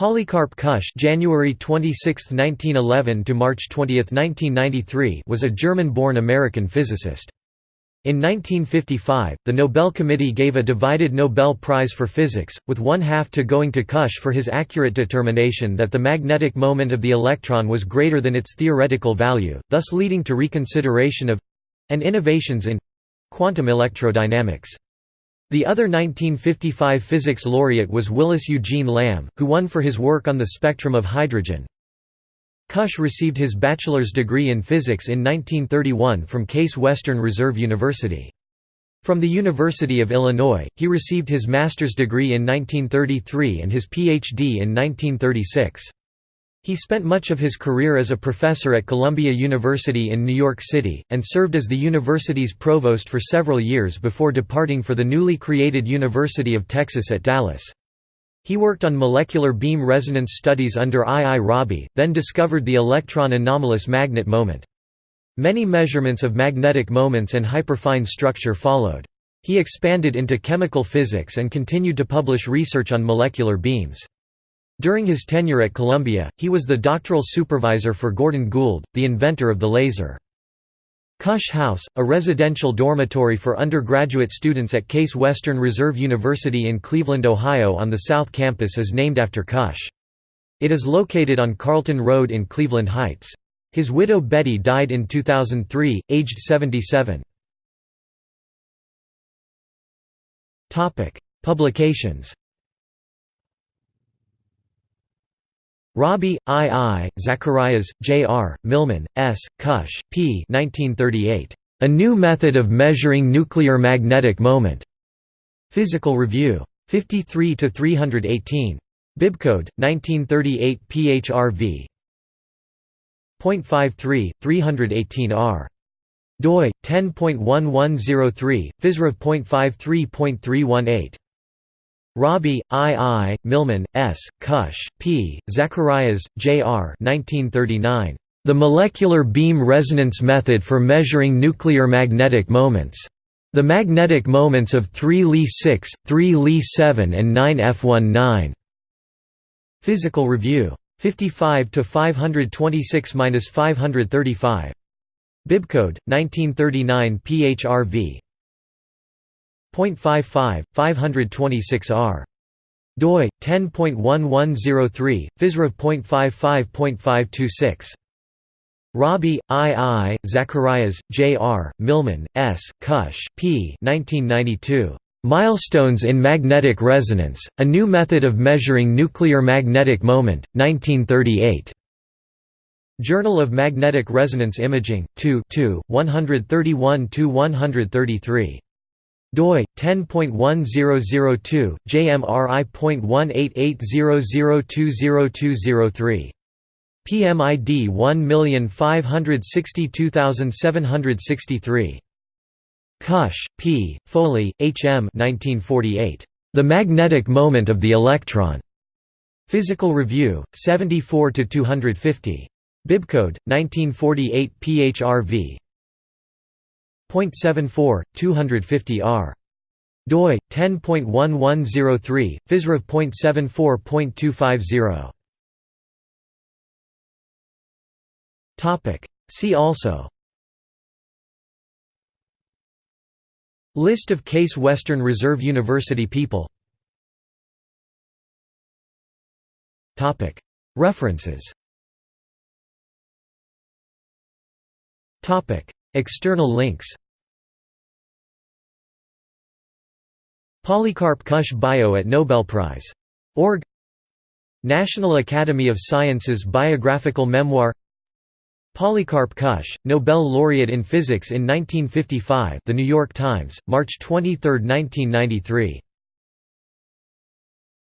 Polycarp Kusch January 26, 1911 to March 20, 1993 was a German-born American physicist. In 1955, the Nobel Committee gave a divided Nobel Prize for Physics, with one half to going to Kusch for his accurate determination that the magnetic moment of the electron was greater than its theoretical value, thus leading to reconsideration of—and innovations in—quantum electrodynamics. The other 1955 physics laureate was Willis Eugene Lamb, who won for his work on the spectrum of hydrogen. Kusch received his bachelor's degree in physics in 1931 from Case Western Reserve University. From the University of Illinois, he received his master's degree in 1933 and his Ph.D. in 1936. He spent much of his career as a professor at Columbia University in New York City, and served as the university's provost for several years before departing for the newly created University of Texas at Dallas. He worked on molecular beam resonance studies under I. I. Rabi, then discovered the electron anomalous magnet moment. Many measurements of magnetic moments and hyperfine structure followed. He expanded into chemical physics and continued to publish research on molecular beams. During his tenure at Columbia, he was the doctoral supervisor for Gordon Gould, the inventor of the laser. Kusch House, a residential dormitory for undergraduate students at Case Western Reserve University in Cleveland, Ohio on the South Campus is named after Kusch. It is located on Carlton Road in Cleveland Heights. His widow Betty died in 2003, aged 77. Publications Rabi, I. I., Zacharias, J. R., Millman, S., Kusch, P. 1938. A New Method of Measuring Nuclear Magnetic Moment. Physical Review. 53 to 318. Bibcode 1938 PHRV. .53 318R. doi 10.1103 physrev.53.318 Rabi, I. I., Millman, S., Kusch, P., Zacharias, J. R. 1939. The Molecular Beam Resonance Method for Measuring Nuclear Magnetic Moments. The Magnetic Moments of 3 Li 6, 3 Li 7 and 9 F19. Physical Review. 55 to 526-535. Bibcode 1939 PHRV. 0.55, 526R. doi 10.1103, physrev.55.526. Rabi, I. I., Zacharias, J. R., Millman, S., Kusch, P. 1992. Milestones in Magnetic Resonance, A New Method of Measuring Nuclear Magnetic Moment, 1938. Journal of Magnetic Resonance Imaging, 2 131–133 doi 10.1002 jmri.18800202203 PMID 1562763 Kusch, P. Foley, H. M. 1948. The Magnetic Moment of the Electron. Physical Review, 74 250. Bibcode 1948 PHRV. 0.74, 250 r. doi 10.1103, physrev.74.250. Topic. See also. List of Case Western Reserve University people. Topic. References. External links Polycarp Kusch Bio at Nobel Prize. Org National Academy of Sciences Biographical Memoir Polycarp Kusch, Nobel laureate in physics in 1955 The New York Times, March 23, 1993